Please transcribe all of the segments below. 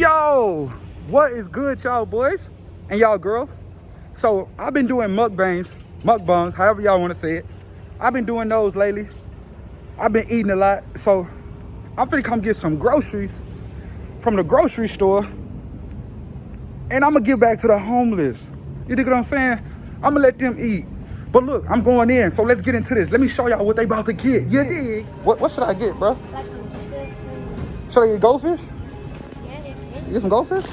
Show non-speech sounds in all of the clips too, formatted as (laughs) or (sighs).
Yo, what is good, y'all boys and y'all girls? So I've been doing mukbangs, mukbangs, however y'all want to say it. I've been doing those lately. I've been eating a lot, so I'm finna come get some groceries from the grocery store, and I'm gonna give back to the homeless. You dig what I'm saying? I'm gonna let them eat. But look, I'm going in, so let's get into this. Let me show y'all what they about to get. You dig? What, what should I get, bro? Like some chips and Should I get goldfish? You get some goldfish?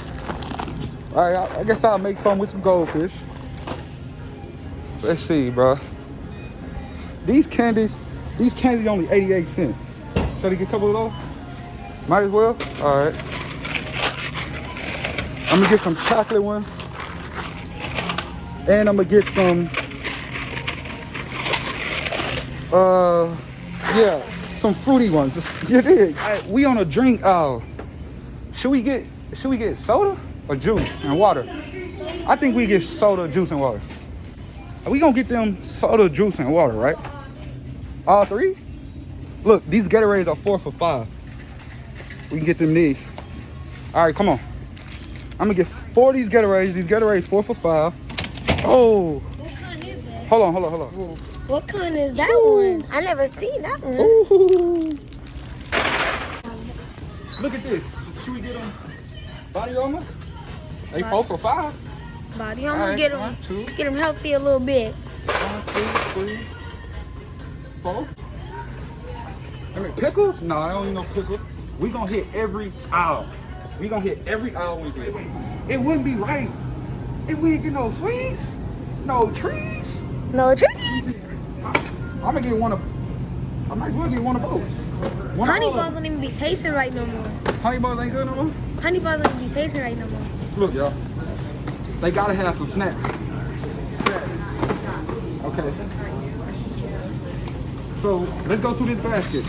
All right, I, guess I'll make some with some goldfish. Let's see, bro. These candies, these candies only 88 cents. Should I get a couple of those? Might as well. All right. I'm gonna get some chocolate ones. And I'm gonna get some, uh, yeah, some fruity ones. (laughs) You dig? Right, we on a drink aisle. Should we get should we get soda or juice and water? I think we get soda, juice, and water. We gonna get them soda, juice, and water, right? All three? Look, these Gatorades are four for five. We can get them these. All right, come on. I'm gonna get four of these Gatorades. These Gatorades four for five. Oh, What kind is that? hold on, hold on, hold on. What kind is that Ooh. one? I never seen that one. Ooh. Look at this. Should we get them body armor? They four for five. Body, gonna right, get them, one, two. get them healthy a little bit. One, two, three, four. I mean, pickles? No, I don't need no pickles. We gonna hit every aisle. We gonna hit every aisle we get. It wouldn't be right if we didn't get no sweets, no treats. No treats. I'm gonna get one of. I might as well get one of both. Of Honey buns don't even be tasting right no more. Honey buns ain't good no more. Honey buns don't even be tasting right no more. Look, y'all. They gotta have some snacks. Okay. So let's go through this basket.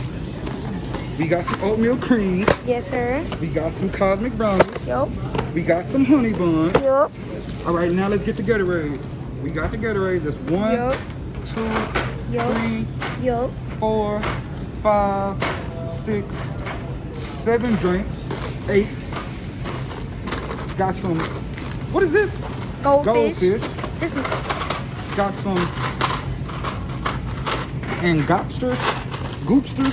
We got some oatmeal cream. Yes, sir. We got some cosmic brownies. Yup. We got some honey buns. Yup. All right, now let's get the Gatorade. We got the Gatorade. That's one, Yup. two, Yup. three, Yup. four, five, six, seven drinks, eight. Got some. What is this? Goldfish. Goldfish. This Got some and gobsters, goopsters.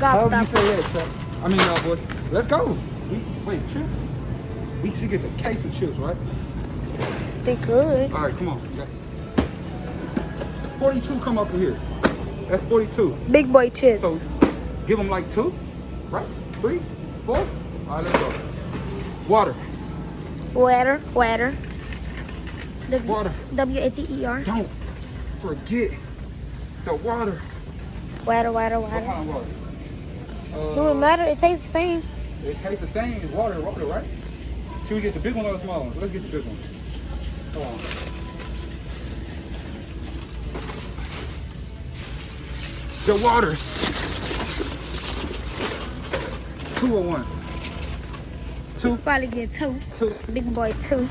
However you say that, gobstoppers. I mean, y'all boy. Let's go. We, wait, chips? We should get the case of chips, right? They good. All right, come on. 42 come up in here. That's 42. Big boy chips. So give them like two, right? Three, four. All right, let's go. Water, water. Water. W water. W A T E R. Don't forget the water. Water. Water. What Water. kind of water? Uh, Do it matter? It tastes the same. It tastes the same as water, water, right? Should we get the big one or the small one? Let's get the big one. Hold on. The water. Two or one? Two, Probably get two. two. Big boy two.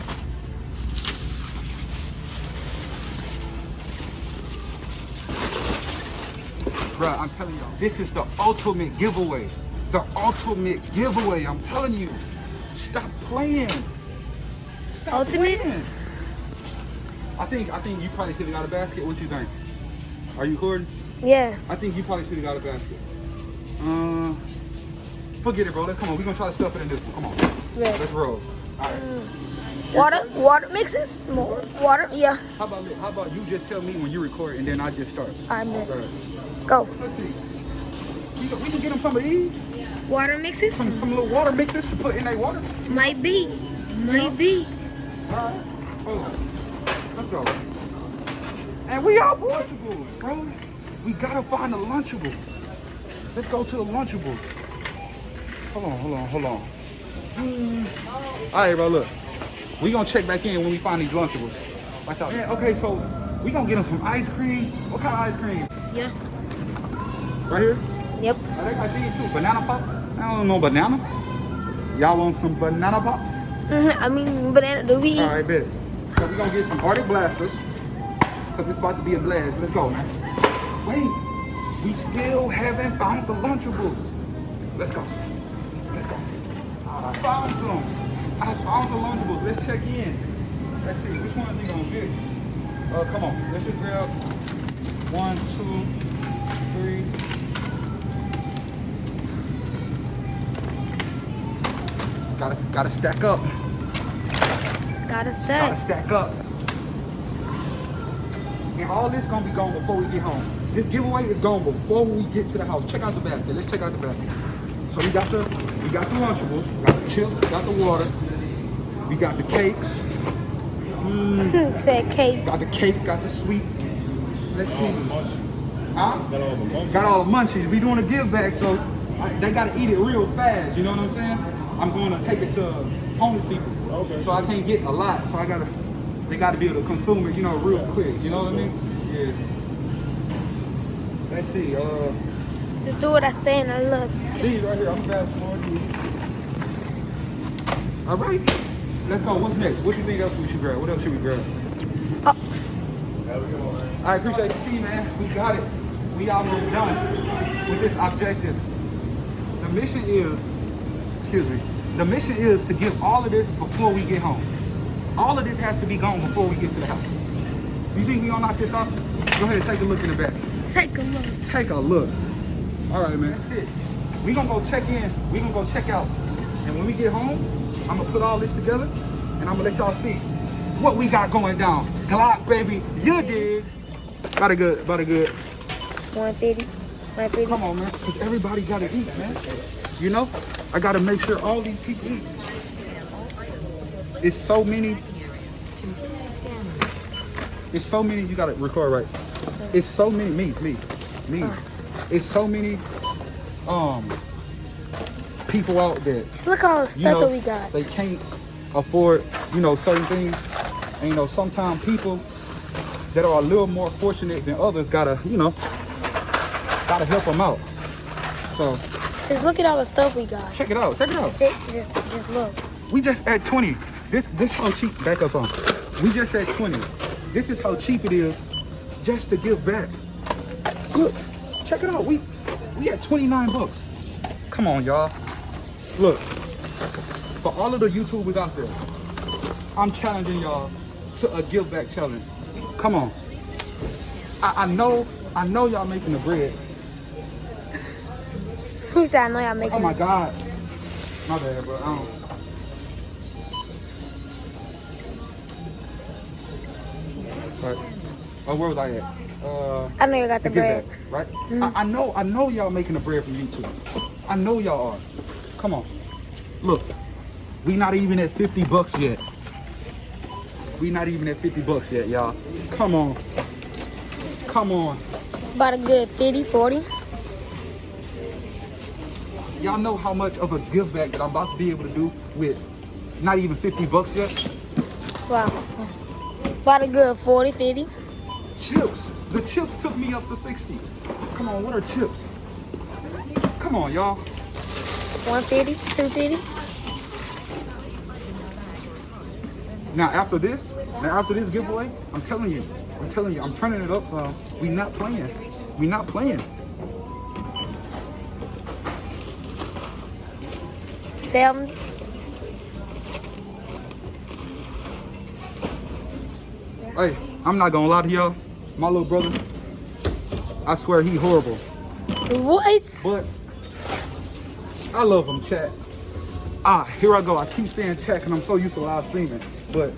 Bruh, I'm telling y'all, this is the ultimate giveaway. The ultimate giveaway. I'm telling you. Stop playing. Stop Ultimate? playing. I think I think you probably should have got a basket. What you think? Are you recording? Yeah. I think you probably should have got a basket. Uh, forget it, bro. Let's come on. We're gonna try to stuff it in this one. Come on. Yeah. Let's roll. All right. Water. Water mixes. More water. Yeah. How about? How about you just tell me when you record and then I just start? I bet. All right. Go. Let's see. We can, we can get them some of these. Water mixes. Some some little water mixes to put in their water. Might be. Might be. Alright, hold on. Let's go. And we are Lunchables, bro. We gotta find the Lunchable. Let's go to the Lunchable. Hold on, hold on, hold on. Hmm. Alright, bro, look. We gonna check back in when we find these Lunchables. Watch out. Man, okay, so we gonna get them some ice cream. What kind of ice cream? Yeah. Right here? Yep. I think I see it too. Banana pops? I don't know banana. Y'all want some banana pops? (laughs) I mean, banana. Do we? All right, bet. So we gonna get some Arctic blasters, cause it's about to be a blast. Let's go, man. Wait, we still haven't found the Lunchables. Let's go. Let's go. I found some. I found the Lunchables. Let's check in. Let's see. Which one you gonna get? Uh, come on. Let's just grab one, two, three. Gotta, gotta stack up. Gotta stack. Gotta stack up. And all this gonna be gone before we get home. This giveaway is gone before we get to the house. Check out the basket. Let's check out the basket. So we got the we got the Lunchables, we got the chips, we got the water, we got the cakes, (laughs) mm, Said cakes. got the cakes, got the sweets. Let's see. Huh? Got all the monkeys. Got all the munchies. We doing a give back, so I, they gotta eat it real fast. You know what I'm saying? I'm gonna take it to homeless people. Okay. So I can't get a lot. So I gotta, they gotta be able to consume it, you know, real quick. You know what I mean? Yeah. Let's see. Uh, Just do what I say and I look. these right here. I'm fast forwarding. All right. Let's go. What's next? What do you think else we should grab? What else should we grab? Oh, Have a good one, man. I appreciate you see, man. We got it. We almost done with this objective. The mission is, excuse me, the mission is to get all of this before we get home. All of this has to be gone before we get to the house. You think we gonna knock this off? Go ahead and take a look in the back. Take a look. Take a look. All right, man. That's it. We gonna go check in. We gonna go check out. And when we get home, I'm gonna put all this together, and I'm gonna let y'all see what we got going down. Glock, baby, you dig? About a good, about a good. 150. 150. Come on, man. Cause everybody gotta eat, man. You know, I gotta make sure all these people eat. It's so many. It's so many. You gotta record right. It's so many. Me, me, me. It's so many. Um. People out there. Just look at all the You stuff know, that we got. they can't afford, you know, certain things. And you know, sometimes people that are a little more fortunate than others gotta, you know, gotta help them out. So Just look at all the stuff we got. check it out. Check it out. Ju- Just, just look. We just at 20. This this how cheap back up on. We just at 20. This is how cheap it is just to give back. Look, check it out. We we at 29 bucks. Come on, y'all. Look, for all of the YouTubers out there, I'm challenging y'all to a give back challenge. Come on. I, I know, I know y'all making the bread. He said, I know y'all making Oh my God. My bad, bro. I don't. Right. Oh, where was I at? Uh, I know you got the bread. that, right? I, I know, I know y'all making the bread from YouTube. I know y'all are. Come on. Look, we not even at 50 bucks yet. We not even at 50 bucks yet, y'all. Come on. Come on. About a good 50, 40. Y'all know how much of a give back that I'm about to be able to do with not even 50 bucks yet? Wow. About a good 40, 50. Chips. The chips took me up to 60. Come on, what are chips? Come on, y'all. 150, 250. Now after this, now after this giveaway, I'm telling you, I'm telling you, I'm turning it up so we not playing. We not playing. Sam. Hey, I'm not gonna lie to y'all. My little brother, I swear he horrible. What? But I love him, chat. Ah, here I go. I keep saying chat because I'm so used to live streaming. But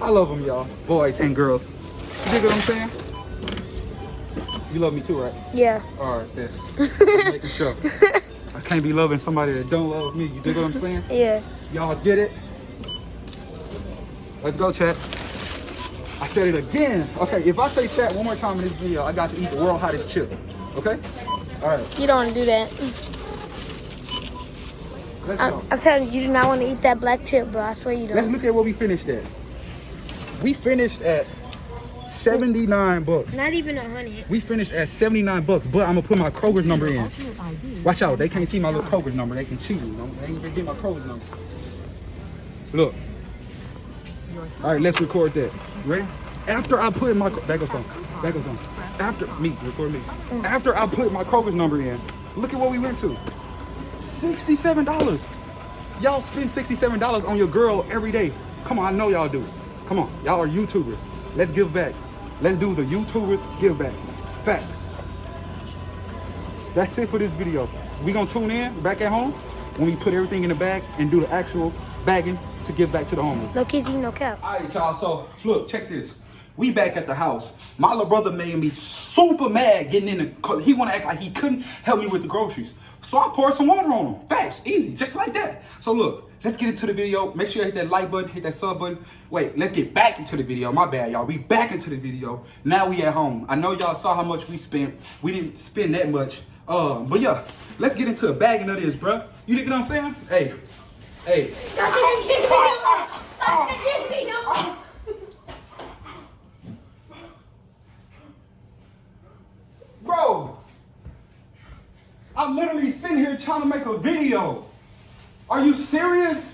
I love him, y'all. Boys and girls. You dig what I'm saying? You love me too, right? Yeah. All right, then. (laughs) Making sure. I can't be loving somebody that don't love me. You dig what I'm saying? Yeah. Y'all get it? Let's go, chat. I said it again. Okay, if I say chat one more time in this video, I got to eat the world hottest chip. Okay? All right, You don't want to do that. let's I'm, go. I'm telling you, you do not want to eat that black chip, bro. I swear you don't. Let's look at what we finished at. We finished at 79 bucks. Not even a hundred. We finished at 79 bucks, but I'm gonna put my Kroger's number in. Watch out, they can't see my little Kroger's number. They can cheat me. They ain't even get my Kroger's number. Look. All right, let's record that. Ready? After I put my back up on. That goes on. After me, record me. After I put my Kroger's number in, look at what we went to. Sixty-seven dollars. Y'all spend $67 on your girl every day. Come on, I know y'all do. Come on, y'all are YouTubers. Let's give back. Let's do the YouTubers give back. Facts. That's it for this video. We gonna tune in back at home when we put everything in the bag and do the actual bagging to give back to the homeless. No kizzy, no cap. All right, y'all. So look, check this. We back at the house. My little brother made me super mad getting in the. Cause he want to act like he couldn't help me with the groceries. So I poured some water on him. Facts, easy, just like that. So look, let's get into the video. Make sure you hit that like button, hit that sub button. Wait, let's get back into the video. My bad, y'all. We back into the video. Now we at home. I know y'all saw how much we spent. We didn't spend that much. Uh, but yeah, let's get into the bagging of this, bruh. You dig what I'm saying? Hey, hey. Bro, I'm literally sitting here trying to make a video. Are you serious?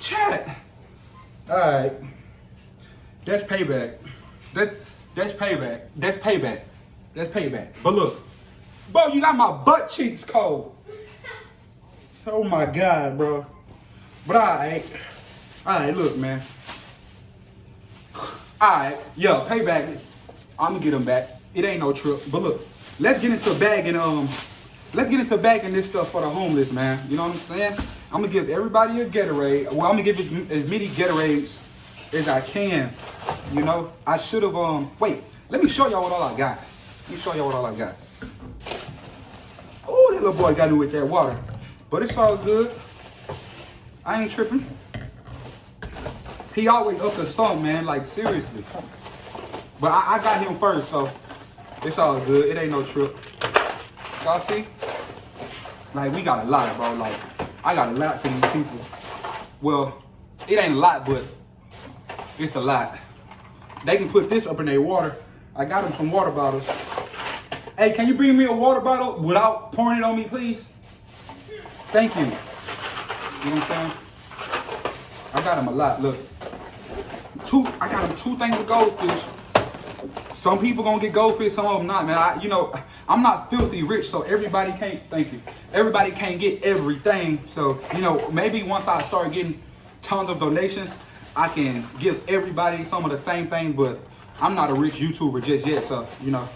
Chat. Alright. That's payback. That's that's payback. That's payback. That's payback. But look. Bro, you got my butt cheeks cold. Oh my god, bro. But alright. Alright, look, man. Alright, yo, payback. I'm gonna get them back. It ain't no trip. But look, let's get into bagging um let's get into bagging this stuff for the homeless, man. You know what I'm saying? I'm gonna give everybody a Gatorade. Well, I'm gonna give as, as many Gatorades as I can. You know, I should have um wait, let me show y'all what all I got. Let me show y'all what all I got. Oh, that little boy got me with that water. But it's all good. I ain't tripping. He always up to something, man. Like seriously. But I, I got him first, so it's all good. It ain't no trip. Y'all see? Like we got a lot, bro. Like I got a lot for these people. Well, it ain't a lot, but it's a lot. They can put this up in their water. I got them some water bottles. Hey, can you bring me a water bottle without pouring it on me, please? Thank you. You know what I'm saying? I got them a lot. Look, two. I got them two things of goldfish. Some people gonna get goldfish, some of them not, man. I, you know, I'm not filthy rich, so everybody can't. Thank you. Everybody can't get everything. So you know, maybe once I start getting tons of donations, I can give everybody some of the same thing. But I'm not a rich YouTuber just yet, so you know,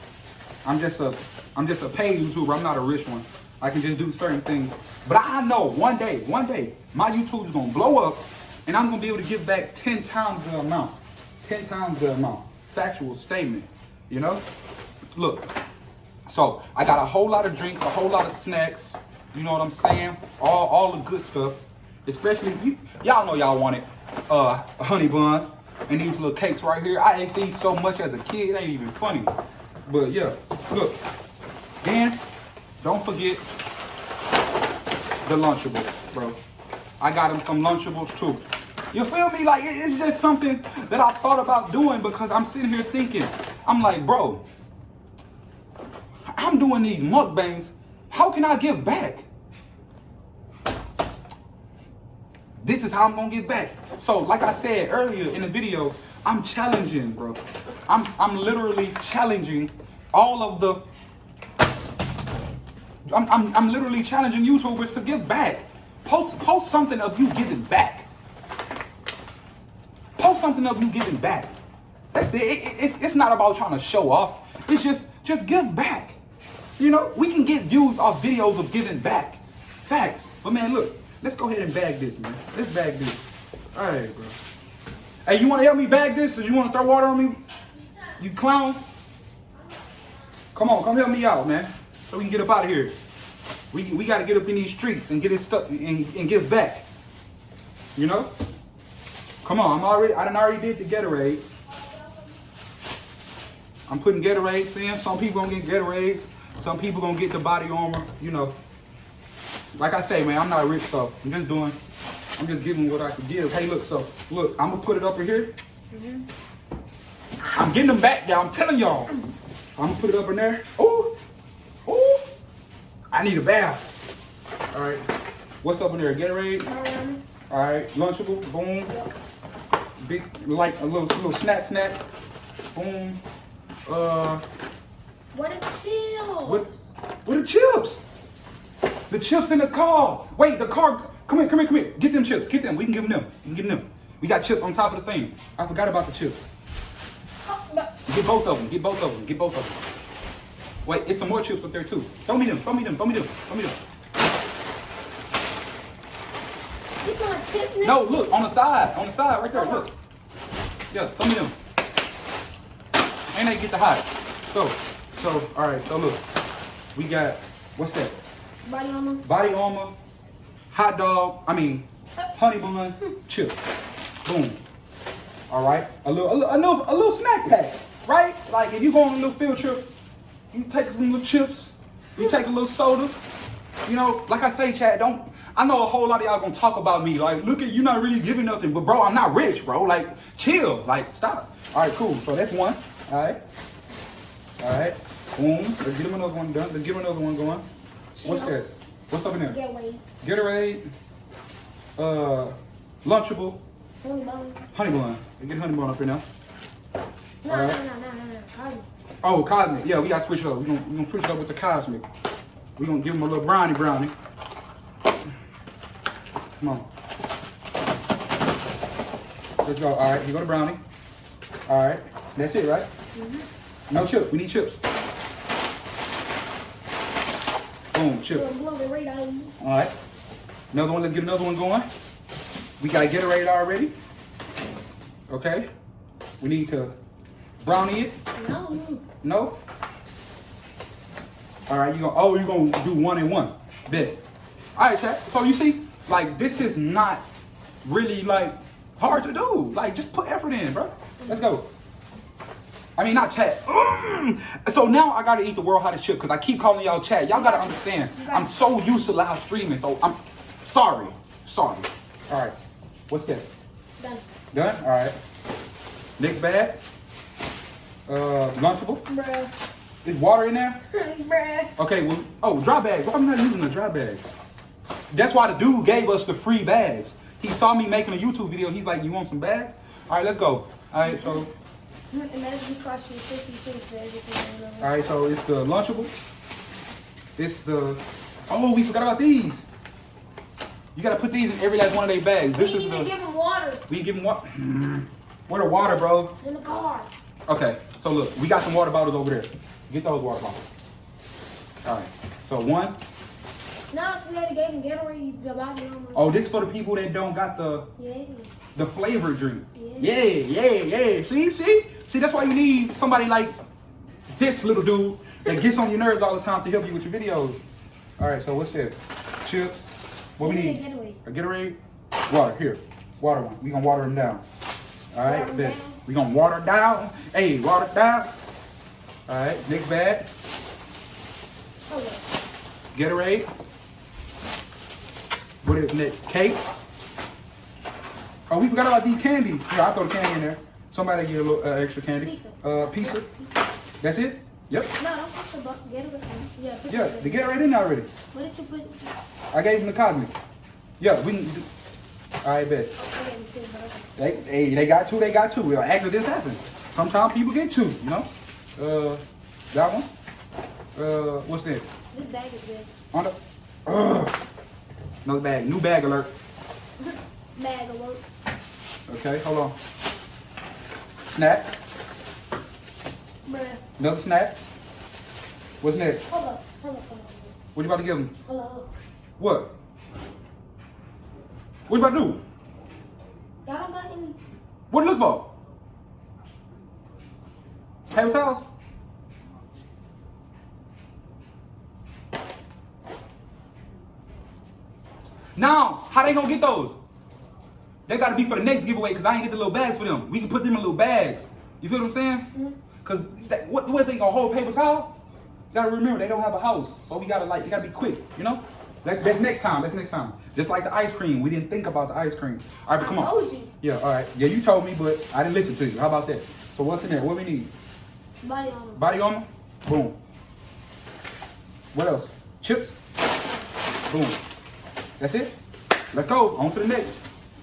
I'm just a, I'm just a paid YouTuber. I'm not a rich one. I can just do certain things. But I know one day, one day, my YouTube is gonna blow up, and I'm gonna be able to give back ten times the amount. Ten times the amount. Factual statement. You know? Look. So I got a whole lot of drinks, a whole lot of snacks. You know what I'm saying? All all the good stuff. Especially you, y'all know y'all want it. Uh, honey buns and these little cakes right here. I ate these so much as a kid, it ain't even funny. But yeah, look. Then don't forget the Lunchables, bro. I got him some Lunchables too. You feel me? Like, it's just something that I thought about doing because I'm sitting here thinking, I'm like, bro, I'm doing these mukbangs. How can I give back? This is how I'm gonna get back. So, like I said earlier in the video, I'm challenging, bro. I'm I'm literally challenging all of the I'm, I'm, I'm literally challenging YouTubers to give back. Post post something of you giving back. Post something of you giving back. That's it. It- it- it's, it's not about trying to show off. It's just just give back. You know, we can get views off videos of giving back. Facts. But man, look, let's go ahead and bag this, man. Let's bag this. All right, bro. Hey, you want to help me bag this? Or you want to throw water on me? You clown? Come on, come help me out, man. So we can get up out of here. We, we got to get up in these streets and get it stuck and, and give back. You know? Come on, I'm already, I done already did the Gatorade. I'm putting Gatorades in. Some people gonna get Gatorades. Some people gonna get the body armor. You know. Like I say, man, I'm not rich, so I'm just doing, I'm just giving what I can give. Hey, look, so look, I'm gonna put it up in here. Mm-hmm. I'm getting them back, y'all. I'm telling y'all. I'm gonna put it up in there. Ooh, ooh. I need a bath. All right. What's up in there? Gatorade. All right. Lunchable. Boom. Big, like a little, little snack, snack. Boom. Uh, What a chill. what? What are chips? The chips in the car. Wait, the car. Come here, come here, come here. Get them chips. Get them. We can give them them. We can give them them. We got chips on top of the thing. I forgot about the chips. Oh, Get both of them. Get both of them. Get both of them. Wait, it's some more chips up there too. Throw me them. Throw me them. Throw me them. Throw me them. This not chip now? No, look on the side. On the side, right there. Look. Yeah, throw me them. And they get the hot. So, so, all right. So look, we got what's that? Body armor. Body armor, hot dog. I mean, honey bun, (laughs) chips. Boom. All right. A little, a little, a little, a little snack pack. Right? Like if you go on a little field trip, you take some little chips. You take a little soda. You know, like I say, Chad, don't. I know a whole lot of y'all gonna talk about me. Like, look at you not really giving nothing, but bro, I'm not rich, bro. Like, chill. Like, stop. All right, cool. So that's one. All right. All right. Boom. Let's get him another one done. Let's get him another one going. What's that? What's up in there? Getaway. Gatorade, uh, Lunchable, Honey bun. Honey Bun. Get Honey Bun up here now. No, no, Alright. no, no, no, no. Cosmic. Oh, Cosmic. Yeah, we gotta switch it up. We gonna, we gonna switch it up with the Cosmic. We're gonna give him a little brownie brownie. Come on. Let's go. All right, you go to brownie. All right, that's it, right? Mm-hmm. No chips. We need chips. Boom, chips. Little blow the radar. All right. Another one. Let's get another one going. We gotta get Gatorade already. Okay. We need to brownie it. No. No. All right. You gonna oh you gonna do one and one. Bet. All right, chat. So you see, like this is not really like hard to do. Like just put effort in, bro. Let's go. I mean, not chat. Mm. So now I gotta eat the world hottest chip because I keep calling y'all chat. Y'all gotta understand. I'm so used to live streaming, so I'm sorry. Sorry. All right. What's that? Done. Done? All right. Next bag. Uh, Lunchable. Bruh. Is water in there? (laughs) Bruh. Okay, well, oh, dry bags. Why am I not using a dry bag? That's why the dude gave us the free bags. He saw me making a YouTube video. He's like, you want some bags? All right, let's go. All right, so, Imagine you cost you 50 cents for everything. all right, so it's the Lunchable. It's the, oh, we forgot about these. You gotta put these in every last one of their bags. We This is even the, give them water we give them what? (sighs) Where the water, bro? in the car. Okay, so look, we got some water bottles over there. Get those water bottles. All right, so one. If we had gave him Gatorade, the body armor. Oh, this for the people that don't got the Yeah. the flavor drink. Yeah. Yeah, yeah, yeah. See, see, see. That's why you need somebody like this little dude that gets on your nerves all the time to help you with your videos. All right, so what's this? Chips. What we We need a Gatorade. A Gatorade. Water here. Water one. We gonna water them down. All right, bet. We gonna water down. Hey, water down. All right, next bag. Okay. Gatorade. What is next? Cake. Oh, we forgot about these candy. Yeah, I throw the candy in there. Somebody get a little uh, extra candy. Pizza. Uh, pizza. That's it. Yep. No, don't put the bu- Gatorade. Yeah, put Yeah, the the Gatorade in there already. What did you put? I gave him the cosmic. Yeah, we. All right, bet. I gave him two, but okay. They, hey, they got two. They got two. Well, actually, this happens. Sometimes people get two. You know. Uh, that one. Uh, what's that? This bag is good. On the. Ugh. Another bag. New bag alert. (laughs) Bag alert. Okay, hold on. Snack. Bruh. Another snack. What's next? Hold up. Hold up. Hold up. What you about to give him? Hold up. Hold up. What? What you about to do? Y'all don't got any. What look for? Paper towels? Now, how they gonna get those? They gotta be for the next giveaway because I ain't get the little bags for them. We can put them in little bags. You feel what I'm saying? Mm-hmm. Cause that, what, what they gonna hold paper towel? You gotta remember they don't have a house, so we gotta like, you gotta be quick, you know? That, that's next time. That's next time. Just like the ice cream, we didn't think about the ice cream. All right, but come I on. Yeah, all right. Yeah, you told me, but I didn't listen to you. How about that? So what's in there? What we need? Body armor. Body armor? Boom. What else? Chips? Boom. That's it? Let's go. On to the next.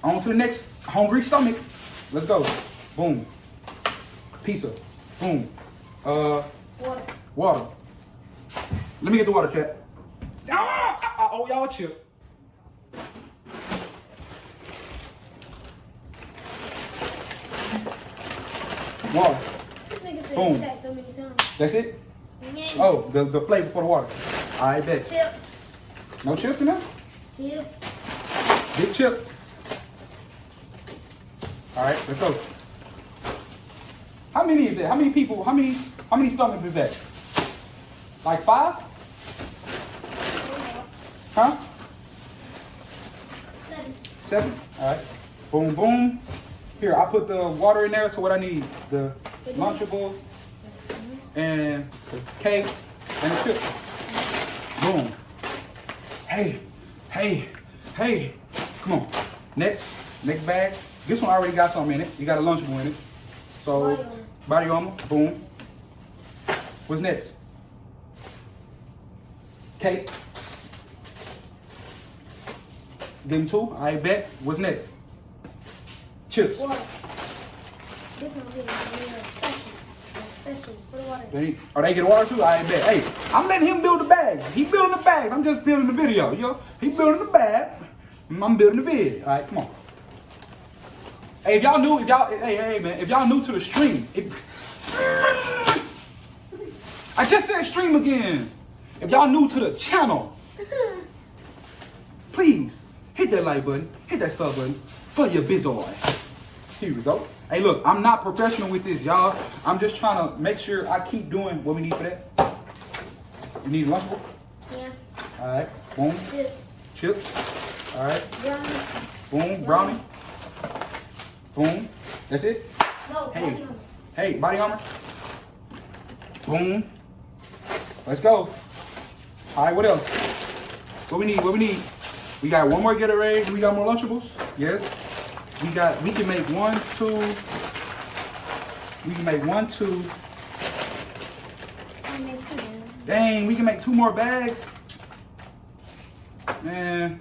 On to the next hungry stomach. Let's go. Boom. Pizza. Boom. Uh, Water. water. Let me get the water, chat. Owe y'all chip. Water. This nigga said Boom. so. That's it? Yeah. Oh, the, the flavor for the water. I bet. Chip. No chips in there? Chip. Big chip. All right, let's go. How many is that? How many people? How many? How many stomachs is that? Like five? Huh? Seven. Seven. All right. Boom, boom. Here, I put the water in there. So what I need? The Lunchable and the cake and the chip. Boom. Hey, hey, hey. Come on. Next, next bag. This one already got something in it. You got a Lunchable in it. So, body armor. Boom. What's next? Cake. Him two. I bet. What's next? Chips. Water. This one is real special. Special for the water. They, oh, they get water too? I bet. Hey, I'm letting him build the bag. He building the bag. I'm just building the video, yo. He building the bag. Mm, I'm building the vid. All right, come on. Hey, if y'all new, if y'all, hey, hey, man, if y'all new to the stream, if, (laughs) I just said stream again. If y'all new to the channel, (laughs) please hit that like button, hit that sub button for your big boy. Here we go. Hey, look, I'm not professional with this, y'all. I'm just trying to make sure I keep doing what we need for that. You need lunchable? Yeah. All right. Boom. Chip. Chips. All right. Brownie. Boom. Brownie. Boom. That's it. No, Hey. body armor. Hey, body armor. Boom. Let's go. All right, what else? What we need? What we need? We got one more Gatorade. We got more Lunchables. Yes. We got. We can make one, two. We can make one, two. I made two. Dang, we can make two more bags. Man.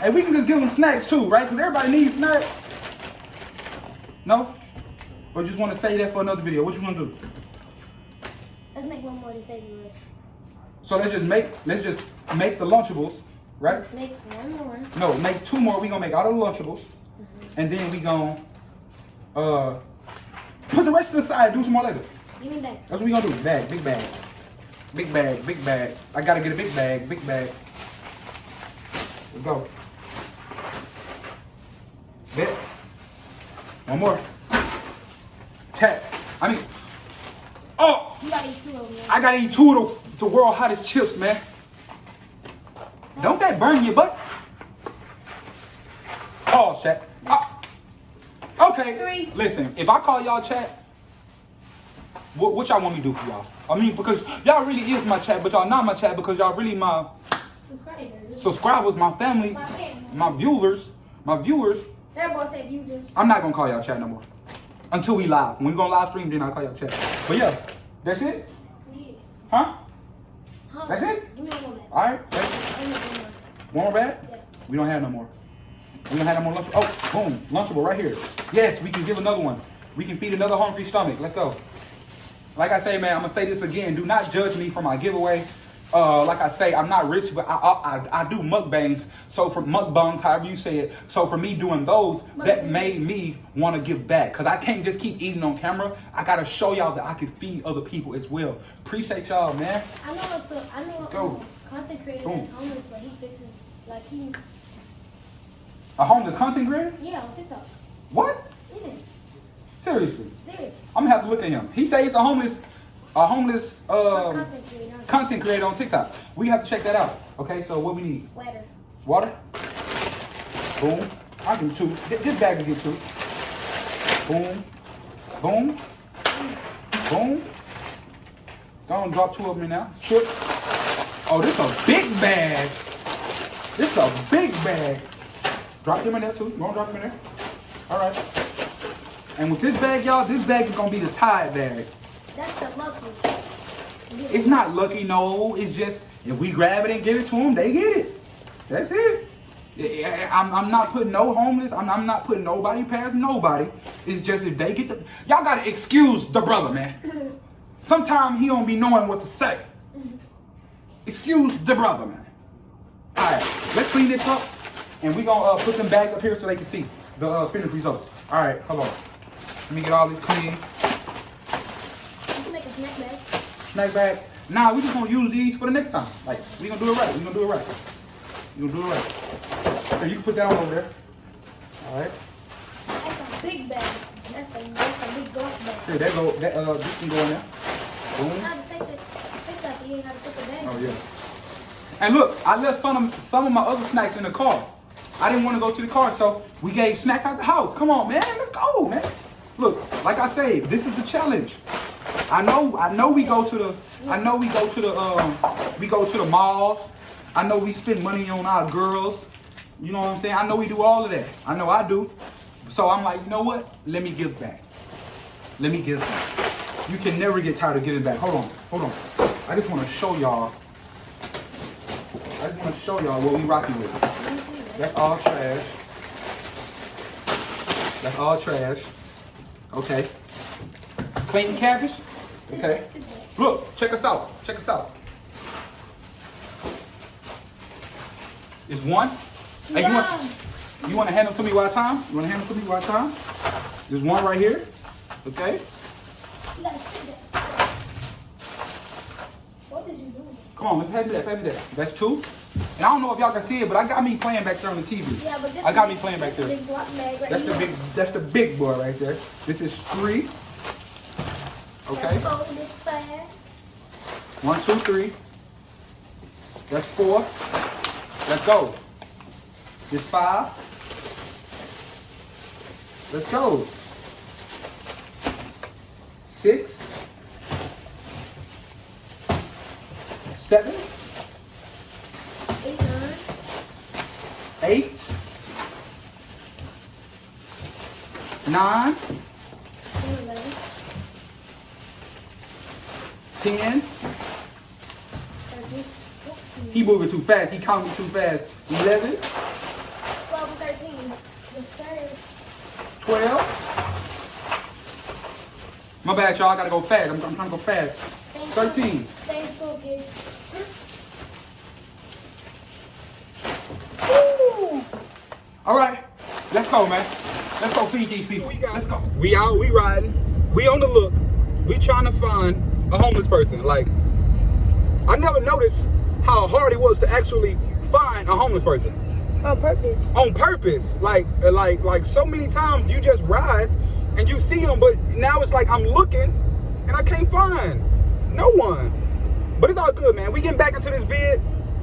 Hey, we can just give them snacks too, right? Because everybody needs snacks. No? Or just want to say that for another video? What you want to do? Let's make one more to save the rest. So let's just make let's just make the Lunchables, right? Make one more. No, make two more. We gonna make all the Lunchables, and then we gonna uh put the rest to the side. Do some more later. Give me back. That's what we gonna do. Bag, big bag, big bag, big bag. I gotta get a big bag, big bag. Let's go. Bet. One more. Chat. I mean, oh, You gotta eat two of them. I gotta eat two of the, the world hottest chips, man. Don't that burn your butt? Oh, chat. Ah. okay. Three. Listen, if I call y'all chat, what, what y'all want me to do for y'all? I mean, because y'all really is my chat, but y'all not my chat because y'all really my Subscribers. subscribers, my family, My family. my viewers, my viewers. That boy said users. I'm not gonna call y'all chat no more until we live. When we gonna live stream, then I'll call y'all chat. But yeah, that's it, Yeah. huh? That's it? Give me one more back. All right. that's- one more. Bag? Yeah. We don't have no more. We don't have no more lunch. Oh, boom, lunchable right here. Yes, we can give another one. We can feed another hungry stomach. Let's go. Like I say, man, I'm gonna say this again. Do not judge me for my giveaway. Uh, like I say, I'm not rich, but I I, I, do mukbangs. So for mukbangs, however you say it. So for me doing those, that made me want to give back. Cause I can't just keep eating on camera. I gotta show y'all that I can feed other people as well. Appreciate y'all, man. I know a, I know Go. um, content creator Boom. that's homeless, but he fixes like he A homeless content creator? yeah on TikTok. What? Yeah, Seriously? serious. I'm gonna have to look at him. He says he's a homeless, a homeless um, content creator. on TikTok. We have to check that out. Okay, so what we need? Weather. Water. Boom. I do two. This bag will get two. Boom. Boom. Boom. Don't drop two of them in now. Chip. Oh, this a big bag. This a big bag. Drop them in there too. You wanna drop them in there? All right. And with this bag, y'all, this bag is gonna be the Tide bag. That's the lucky. It's not lucky, no. It's just if we grab it and give it to them, they get it. That's it. I'm, I'm not putting no homeless. I'm, I'm not putting nobody past nobody. It's just if they get the y'all gotta excuse the brother, man. (laughs) Sometimes he don't be knowing what to say. Excuse the brother, man. All right, let's clean this up, and we gonna uh, put them back up here so they can see the uh, finished results. All right, hold on. Let me get all this clean. You can make a snack bag. Snack bag. Nah, we just gonna use these for the next time. Like, we gonna do it right. We gonna do it right. We gonna do it right. So you can put that on over there. All right. That's a big bag. That's the that's the big golf bag. Here, that go. That uh, this can go in there. Boom. Now just take that take that so you ain't have to put the bag. Oh yeah. And look, I left some of some of my other snacks in the car. I didn't want to go to the car, so we gave snacks out the house. Come on, man, let's go, man. Look, like I say, this is the challenge. I know, I know we go to the, I know we go to the, um, we go to the malls. I know we spend money on our girls. You know what I'm saying? I know we do all of that. I know I do. So I'm like, you know what? Let me give back. Let me give back. You can never get tired of giving back. Hold on, hold on. I just want to show y'all. I just want to show y'all what we rocking with. That's all trash. That's all trash. Okay. Clean cabbage. Okay. back, sit back. Look, check us out. Check us out. It's one. Hey, you want you want to hand them to me one time? You want to hand them to me one time? There's one right here. Okay. You gotta sit back, sit back. What did you do? Come on, let's hand me that. Hand me that. That's two. And I don't know if y'all can see it, but I got me playing back there on the TV. Yeah, but this I got me playing back there. Bag right That's the big. That's the big boy right there. This is three. Okay. Let's fold this fast. One, two, three. That's four. Let's go. This five. Let's go. Six. Seven. Eight, nine. Eight. Nine. 10. He moving too fast. He counting too fast. 11. 12 13. Yes, sir. 12. My bad, y'all. I got to go fast. I'm, I'm, trying to go fast. Thanks 13. Thanks, go All right. Let's go, man. Let's go feed these people. Let's go. We out. We riding. We on the look. We trying to find a homeless person. Like, I never noticed how hard it was to actually find a homeless person On purpose. on purpose. Like, uh, like, like so many times you just ride and you see them, but now it's like I'm looking and I can't find no one. But it's all good, man. We getting back into this vid.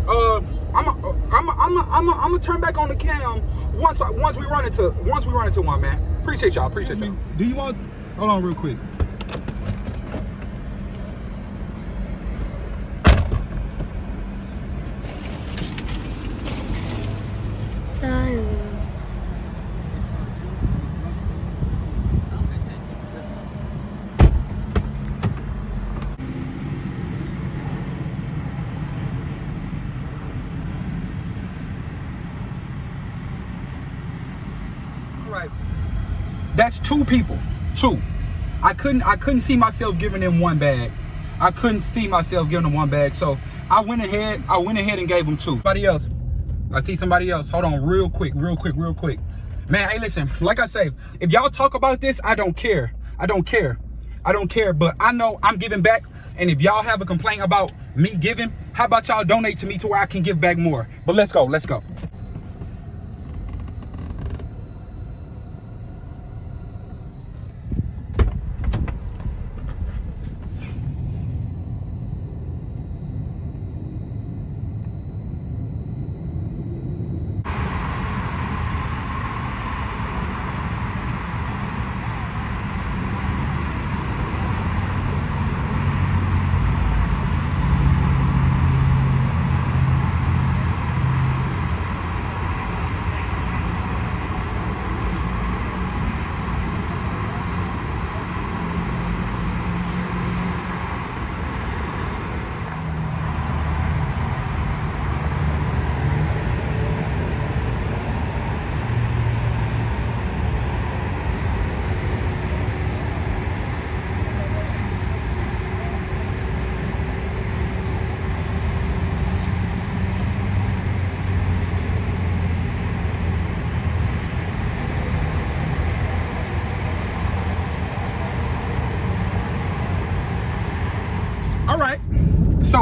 Uh, I'm, a, I'm, a, I'm, a, I'm, a, I'm gonna turn back on the cam once, once we run into, once we run into one, man. Appreciate y'all. Appreciate y'all. Do you want? Hold on, real quick. Right. That's two people. Two. I couldn't I couldn't see myself giving them one bag. I couldn't see myself giving them one bag. So I went ahead, I went ahead and gave them two. Somebody else. I see somebody else. Hold on, real quick, real quick, real quick. Man, hey, listen, like I say, if y'all talk about this, I don't care. I don't care. I don't care, but I know I'm giving back. And if y'all have a complaint about me giving, how about y'all donate to me to where I can give back more? But let's go, let's go.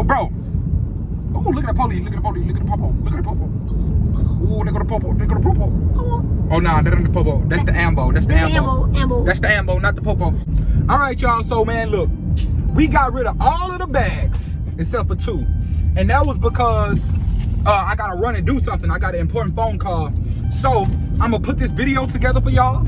Bro. Oh, look at the police. Look at the police. Look at the popo. Look at the popo. Oh, they go to popo. They go to popo. Oh, nah, that ain't the popo. That's the ambo. That's the ambo. Ambo, ambo. That's the ambo, not the popo. All right, y'all. So, man, look, we got rid of all of the bags except for two, and that was because uh, I gotta run and do something. I got an important phone call. So I'm gonna put this video together for y'all,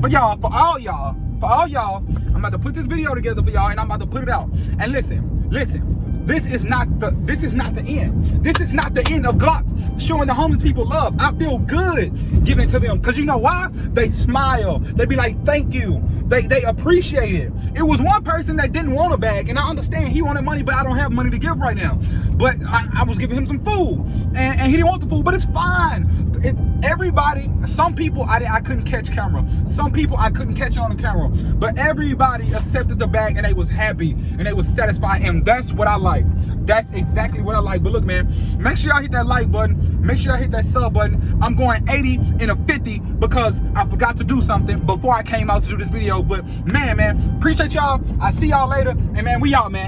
for y'all, for all y'all, for all y'all. I'm about to put this video together for y'all, and I'm about to put it out. And listen, listen. This is not the this is not the end. This is not the end of Glock showing the homeless people love. I feel good giving to them. Cause you know why? They smile. They be like, thank you. They they appreciate it. It was one person that didn't want a bag, and I understand he wanted money, but I don't have money to give right now. But I, I was giving him some food, and, and he didn't want the food, but it's fine. It, everybody, some people I, I couldn't catch camera. Some people I couldn't catch on the camera. But everybody accepted the bag and they was happy and they was satisfied. And that's what I like. That's exactly what I like. But look, man, make sure y'all hit that like button. Make sure y'all hit that sub button. I'm going 80 and a 50 because I forgot to do something before I came out to do this video. But man, man, appreciate y'all. I see y'all later. And man, we out, man.